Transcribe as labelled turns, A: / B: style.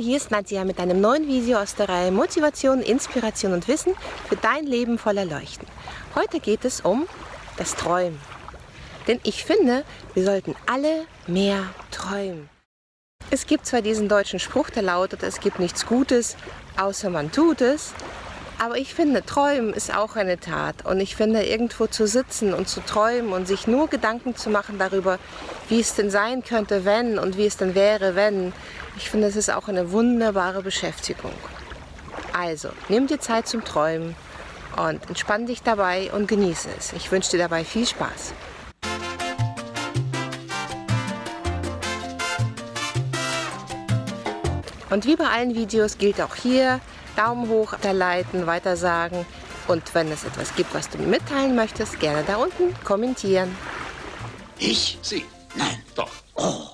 A: hier ist Nadja mit einem neuen Video aus der Reihe Motivation, Inspiration und Wissen für dein Leben voller Leuchten. Heute geht es um das Träumen. Denn ich finde, wir sollten alle mehr träumen. Es gibt zwar diesen deutschen Spruch, der lautet, es gibt nichts Gutes, außer man tut es. Aber ich finde, träumen ist auch eine Tat. Und ich finde, irgendwo zu sitzen und zu träumen und sich nur Gedanken zu machen darüber, wie es denn sein könnte, wenn und wie es denn wäre, wenn. Ich finde, es ist auch eine wunderbare Beschäftigung. Also, nimm dir Zeit zum Träumen und entspann dich dabei und genieße es. Ich wünsche dir dabei viel Spaß. Und wie bei allen Videos gilt auch hier, Daumen hoch hinterleiten, weitersagen und wenn es etwas gibt, was du mir mitteilen möchtest, gerne da unten kommentieren.
B: Ich? Sie? Nein, doch. Oh.